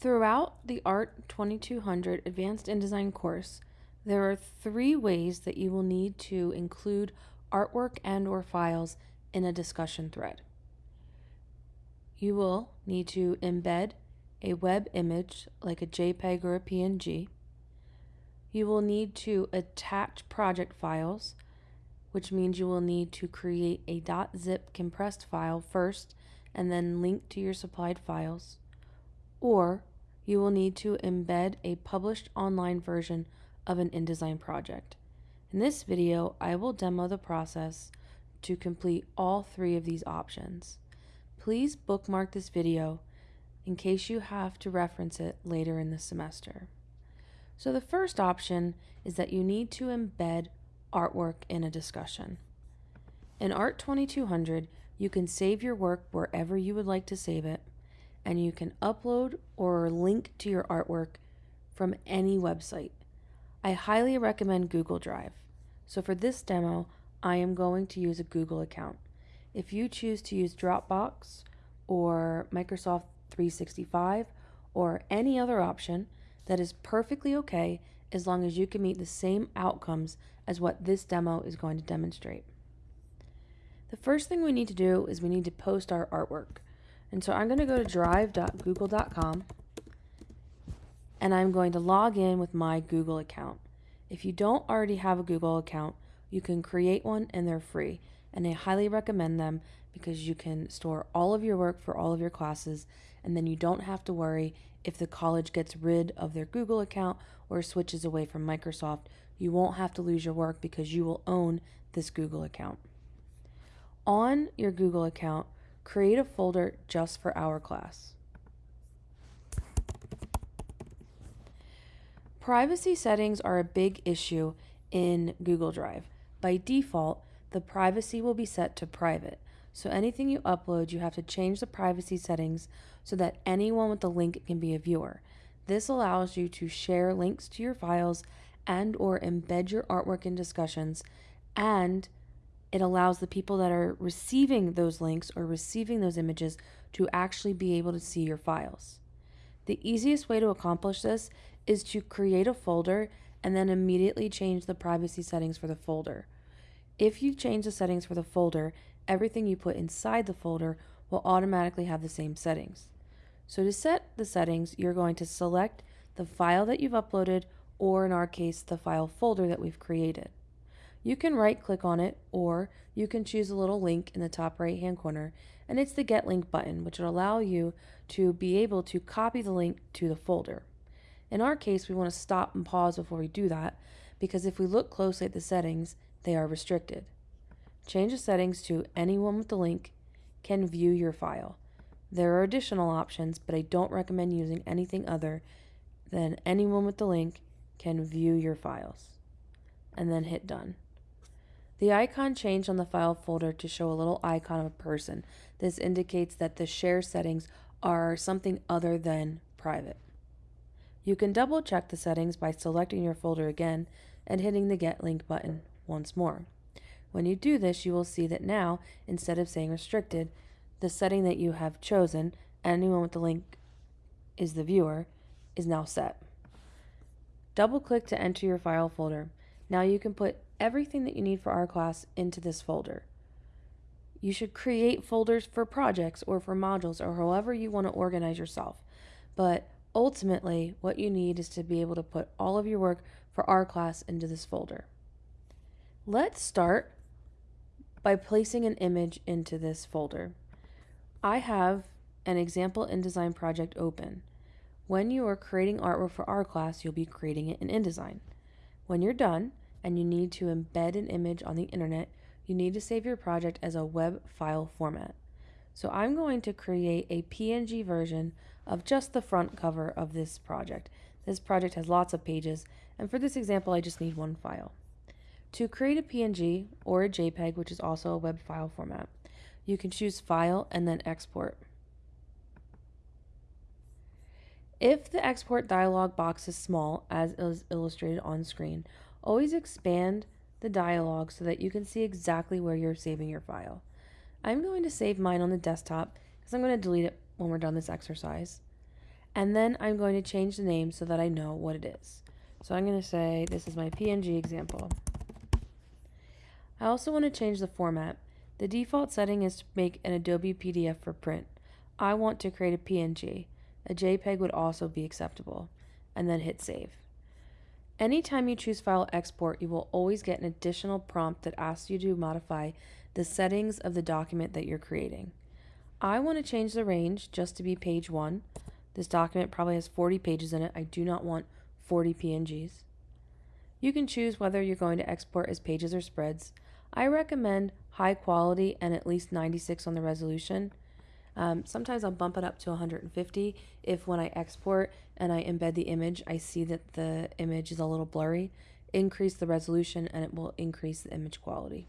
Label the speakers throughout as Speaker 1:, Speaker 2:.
Speaker 1: Throughout the ART 2200 Advanced InDesign course, there are three ways that you will need to include artwork and or files in a discussion thread. You will need to embed a web image like a JPEG or a PNG. You will need to attach project files, which means you will need to create a .zip compressed file first and then link to your supplied files. Or you will need to embed a published online version of an InDesign project. In this video, I will demo the process to complete all three of these options. Please bookmark this video in case you have to reference it later in the semester. So the first option is that you need to embed artwork in a discussion. In Art 2200, you can save your work wherever you would like to save it, and you can upload or link to your artwork from any website. I highly recommend Google Drive. So for this demo, I am going to use a Google account. If you choose to use Dropbox or Microsoft 365 or any other option, that is perfectly okay as long as you can meet the same outcomes as what this demo is going to demonstrate. The first thing we need to do is we need to post our artwork. And so I'm going to go to drive.google.com and I'm going to log in with my Google account. If you don't already have a Google account, you can create one and they're free. And I highly recommend them because you can store all of your work for all of your classes and then you don't have to worry if the college gets rid of their Google account or switches away from Microsoft. You won't have to lose your work because you will own this Google account. On your Google account, create a folder just for our class. Privacy settings are a big issue in Google Drive. By default, the privacy will be set to private. So anything you upload, you have to change the privacy settings so that anyone with the link can be a viewer. This allows you to share links to your files and or embed your artwork in discussions and it allows the people that are receiving those links or receiving those images to actually be able to see your files. The easiest way to accomplish this is to create a folder and then immediately change the privacy settings for the folder. If you change the settings for the folder, everything you put inside the folder will automatically have the same settings. So to set the settings, you're going to select the file that you've uploaded or in our case, the file folder that we've created. You can right click on it or you can choose a little link in the top right hand corner and it's the get link button which will allow you to be able to copy the link to the folder. In our case, we want to stop and pause before we do that because if we look closely at the settings, they are restricted. Change the settings to anyone with the link can view your file. There are additional options, but I don't recommend using anything other than anyone with the link can view your files. And then hit done. The icon changed on the file folder to show a little icon of a person. This indicates that the share settings are something other than private. You can double check the settings by selecting your folder again and hitting the Get Link button once more. When you do this, you will see that now, instead of saying restricted, the setting that you have chosen, anyone with the link is the viewer, is now set. Double click to enter your file folder. Now you can put everything that you need for our class into this folder. You should create folders for projects or for modules or however you want to organize yourself. But Ultimately, what you need is to be able to put all of your work for our class into this folder. Let's start by placing an image into this folder. I have an example InDesign project open. When you are creating artwork for our class, you'll be creating it in InDesign. When you're done and you need to embed an image on the internet, you need to save your project as a web file format. So I'm going to create a PNG version of just the front cover of this project. This project has lots of pages, and for this example, I just need one file. To create a PNG or a JPEG, which is also a web file format, you can choose File and then Export. If the export dialog box is small, as is illustrated on screen, always expand the dialog so that you can see exactly where you're saving your file. I'm going to save mine on the desktop because I'm going to delete it when we're done this exercise. And then I'm going to change the name so that I know what it is. So I'm going to say this is my PNG example. I also want to change the format. The default setting is to make an Adobe PDF for print. I want to create a PNG. A JPEG would also be acceptable. And then hit save. Anytime you choose File Export, you will always get an additional prompt that asks you to modify the settings of the document that you're creating. I want to change the range just to be page 1. This document probably has 40 pages in it. I do not want 40 PNGs. You can choose whether you're going to export as pages or spreads. I recommend high quality and at least 96 on the resolution. Um, sometimes I'll bump it up to 150 if when I export and I embed the image, I see that the image is a little blurry. Increase the resolution and it will increase the image quality.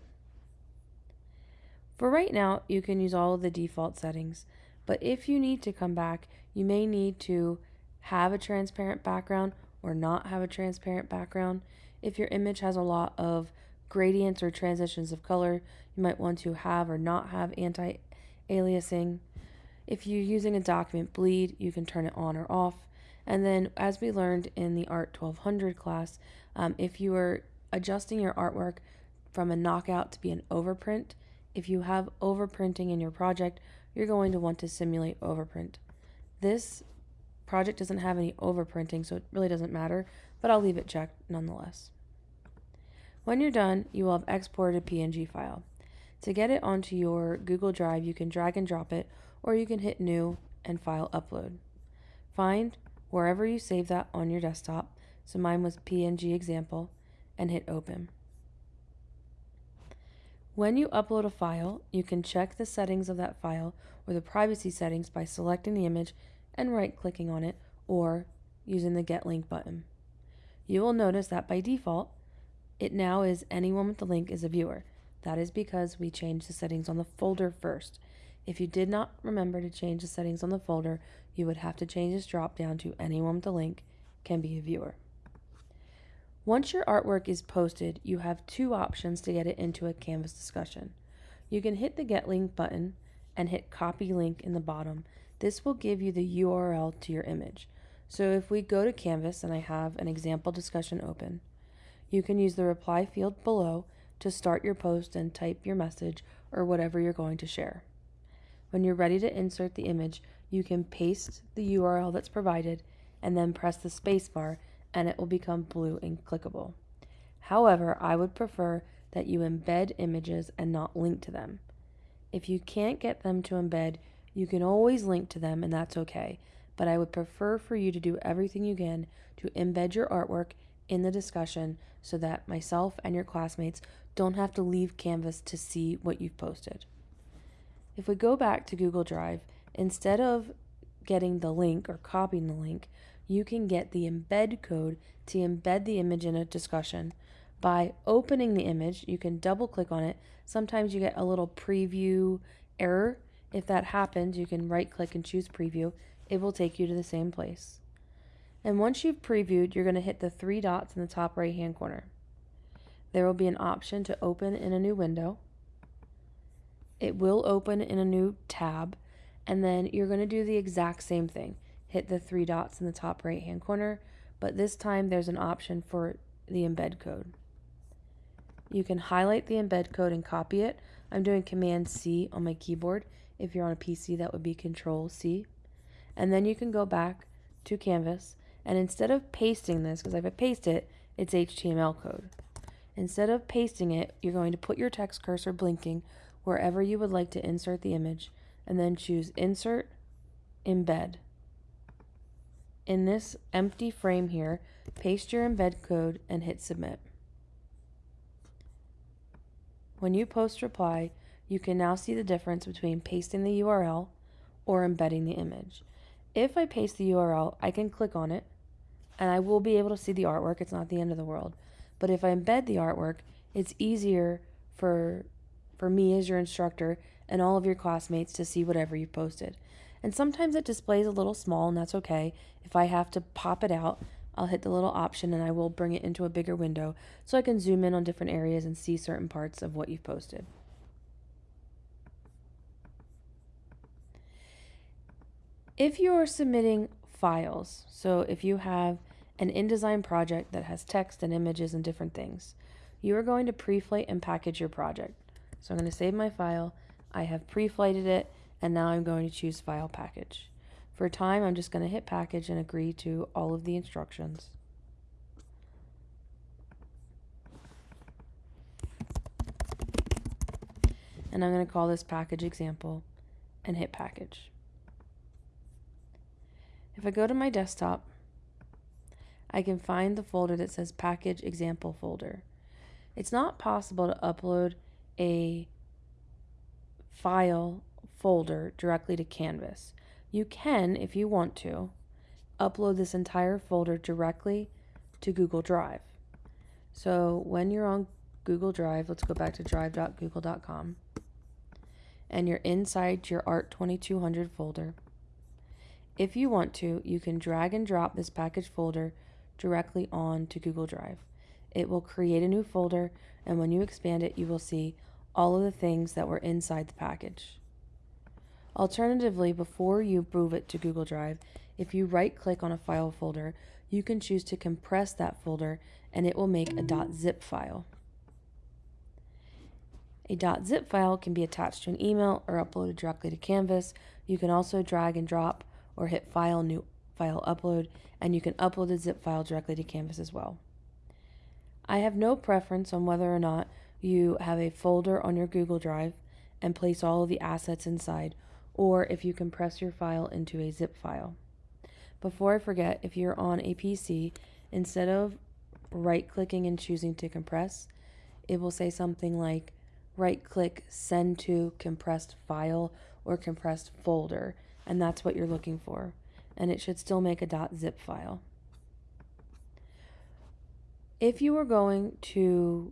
Speaker 1: For right now, you can use all of the default settings, but if you need to come back, you may need to have a transparent background or not have a transparent background. If your image has a lot of gradients or transitions of color, you might want to have or not have anti-aliasing. If you're using a document bleed, you can turn it on or off. And then, as we learned in the Art 1200 class, um, if you are adjusting your artwork from a knockout to be an overprint, if you have overprinting in your project, you're going to want to simulate overprint. This project doesn't have any overprinting, so it really doesn't matter, but I'll leave it checked nonetheless. When you're done, you will have exported a PNG file. To get it onto your Google Drive, you can drag and drop it, or you can hit New and File Upload. Find wherever you save that on your desktop, so mine was PNG example, and hit Open. When you upload a file, you can check the settings of that file or the privacy settings by selecting the image and right-clicking on it or using the Get Link button. You will notice that by default, it now is anyone with the link is a viewer. That is because we changed the settings on the folder first. If you did not remember to change the settings on the folder, you would have to change this drop down to anyone with the link can be a viewer. Once your artwork is posted, you have two options to get it into a Canvas discussion. You can hit the Get Link button and hit Copy Link in the bottom. This will give you the URL to your image. So if we go to Canvas and I have an example discussion open, you can use the reply field below to start your post and type your message or whatever you're going to share. When you're ready to insert the image, you can paste the URL that's provided and then press the spacebar and it will become blue and clickable. However, I would prefer that you embed images and not link to them. If you can't get them to embed, you can always link to them and that's okay, but I would prefer for you to do everything you can to embed your artwork in the discussion so that myself and your classmates don't have to leave Canvas to see what you've posted. If we go back to Google Drive, instead of getting the link or copying the link, you can get the embed code to embed the image in a discussion. By opening the image, you can double click on it. Sometimes you get a little preview error. If that happens, you can right click and choose preview. It will take you to the same place. And once you've previewed, you're going to hit the three dots in the top right hand corner. There will be an option to open in a new window. It will open in a new tab, and then you're going to do the exact same thing. Hit the three dots in the top right hand corner, but this time there's an option for the embed code. You can highlight the embed code and copy it. I'm doing Command C on my keyboard. If you're on a PC, that would be Control C. And then you can go back to Canvas and instead of pasting this, because if I paste it, it's HTML code. Instead of pasting it, you're going to put your text cursor blinking wherever you would like to insert the image, and then choose Insert, Embed. In this empty frame here, paste your embed code and hit Submit. When you post reply, you can now see the difference between pasting the URL or embedding the image. If I paste the URL, I can click on it and I will be able to see the artwork. It's not the end of the world. But if I embed the artwork, it's easier for for me as your instructor and all of your classmates to see whatever you've posted. And sometimes it displays a little small and that's okay. If I have to pop it out, I'll hit the little option and I will bring it into a bigger window so I can zoom in on different areas and see certain parts of what you've posted. If you are submitting files. So if you have an InDesign project that has text and images and different things, you are going to pre-flight and package your project. So I'm going to save my file. I have pre-flighted it and now I'm going to choose file package. For time, I'm just going to hit package and agree to all of the instructions. And I'm going to call this package example and hit package. If I go to my desktop, I can find the folder that says package example folder. It's not possible to upload a file folder directly to Canvas. You can, if you want to, upload this entire folder directly to Google Drive. So when you're on Google Drive, let's go back to drive.google.com, and you're inside your Art 2200 folder. If you want to, you can drag and drop this package folder directly on to Google Drive. It will create a new folder, and when you expand it, you will see all of the things that were inside the package. Alternatively, before you move it to Google Drive, if you right click on a file folder, you can choose to compress that folder and it will make a .zip file. A .zip file can be attached to an email or uploaded directly to Canvas. You can also drag and drop or hit File, New File Upload, and you can upload the zip file directly to Canvas as well. I have no preference on whether or not you have a folder on your Google Drive and place all of the assets inside, or if you compress your file into a zip file. Before I forget, if you're on a PC, instead of right clicking and choosing to compress, it will say something like right click send to compressed file or compressed folder, and that's what you're looking for. And it should still make a .zip file. If you are going to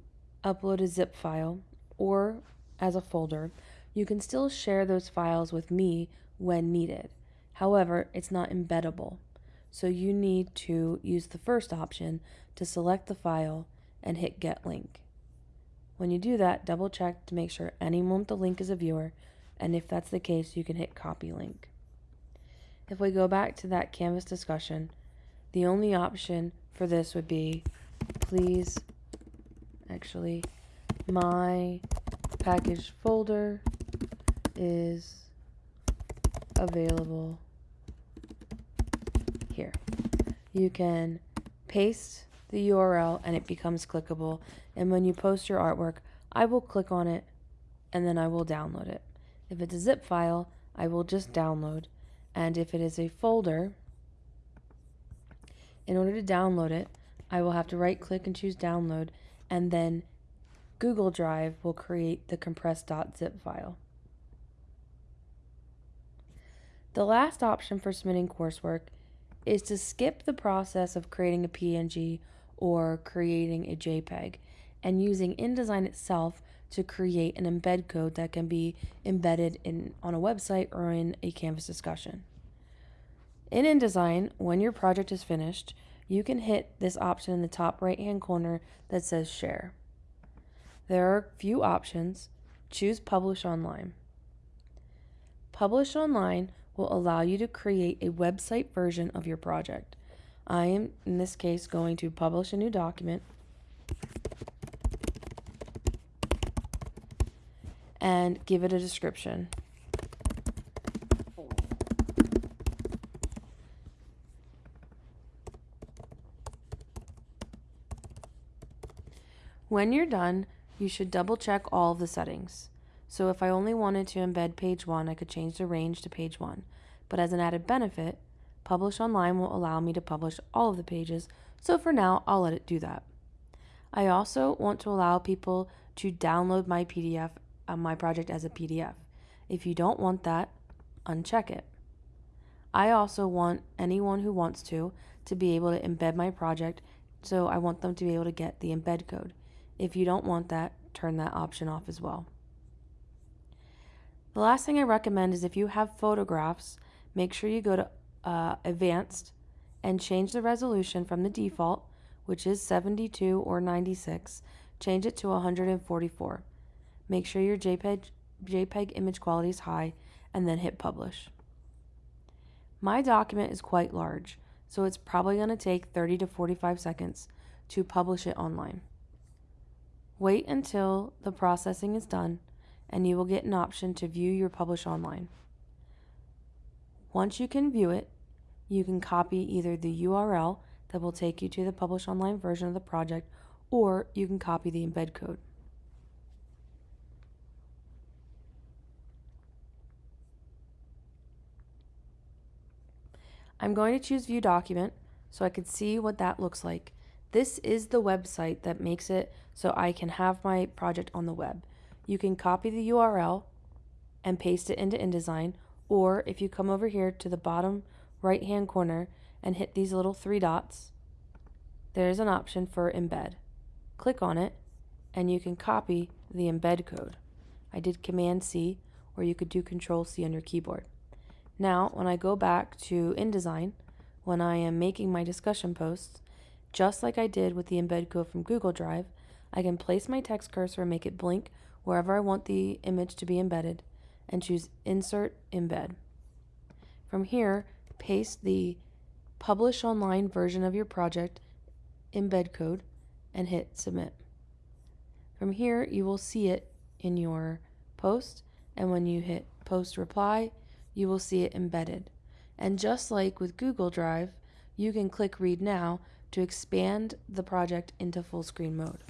Speaker 1: upload a zip file or as a folder, you can still share those files with me when needed. However, it's not embeddable. So you need to use the first option to select the file and hit get link. When you do that, double check to make sure anyone with the link is a viewer, and if that's the case, you can hit copy link. If we go back to that Canvas discussion, the only option for this would be please actually my package folder is available here. You can paste the URL and it becomes clickable. And when you post your artwork, I will click on it and then I will download it. If it's a zip file, I will just download. And if it is a folder, in order to download it, I will have to right click and choose download and then Google Drive will create the compressed.zip file. The last option for submitting coursework is to skip the process of creating a PNG or creating a JPEG and using InDesign itself to create an embed code that can be embedded in on a website or in a Canvas discussion. In InDesign, when your project is finished, you can hit this option in the top right hand corner that says share. There are a few options. Choose publish online. Publish online will allow you to create a website version of your project. I am, in this case, going to publish a new document and give it a description. When you're done, you should double check all of the settings. So if I only wanted to embed page 1, I could change the range to page 1. But as an added benefit, Publish Online will allow me to publish all of the pages, so for now, I'll let it do that. I also want to allow people to download my PDF, uh, my project as a PDF. If you don't want that, uncheck it. I also want anyone who wants to to be able to embed my project, so I want them to be able to get the embed code. If you don't want that, turn that option off as well. The last thing I recommend is if you have photographs, make sure you go to uh, Advanced and change the resolution from the default, which is 72 or 96, change it to 144. Make sure your JPEG, JPEG image quality is high and then hit publish. My document is quite large, so it's probably going to take 30 to 45 seconds to publish it online. Wait until the processing is done and you will get an option to view your publish online. Once you can view it, you can copy either the URL that will take you to the publish online version of the project or you can copy the embed code. I'm going to choose view document so I can see what that looks like. This is the website that makes it so I can have my project on the web. You can copy the URL and paste it into InDesign or if you come over here to the bottom right hand corner and hit these little three dots, there's an option for embed. Click on it and you can copy the embed code. I did Command C or you could do Control C on your keyboard. Now, when I go back to InDesign, when I am making my discussion posts, just like I did with the embed code from Google Drive, I can place my text cursor and make it blink wherever I want the image to be embedded and choose Insert Embed. From here, paste the Publish Online version of your project embed code and hit Submit. From here, you will see it in your post, and when you hit Post Reply, you will see it embedded. And just like with Google Drive, you can click Read Now to expand the project into full screen mode.